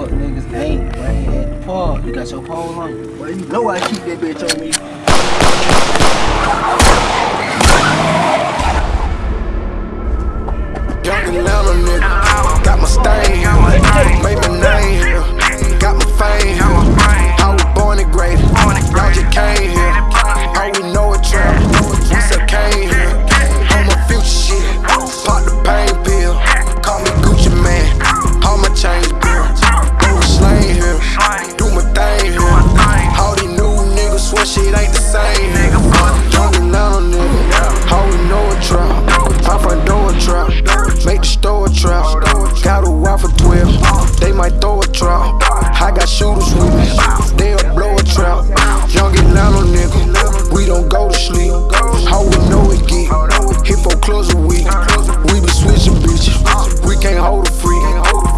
fuck niggas ain't running at the park. You got your pole on you. Boy, you know I keep that bitch on me. Got my stain. 12, they might throw a trap. I got shooters with me, they'll blow a trap. Young Atlanta nigga, we don't go to sleep. How we know it get, hit for close a week. We be switching bitches, we can't hold a freak.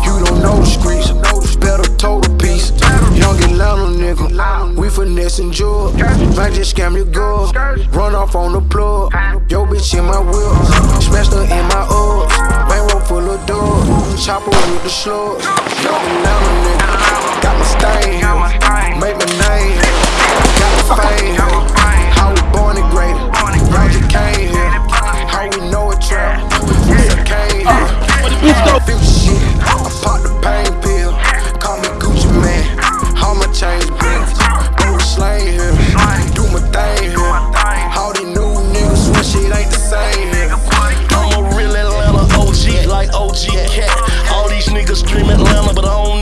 You don't know the streets, better total piece. Young Atlanta nigga, we finessing jewels. Might just scam your girl, run off on the plug. Yo bitch in my wheel, with the slugs. Got my stain, could scream Atlanta, but I don't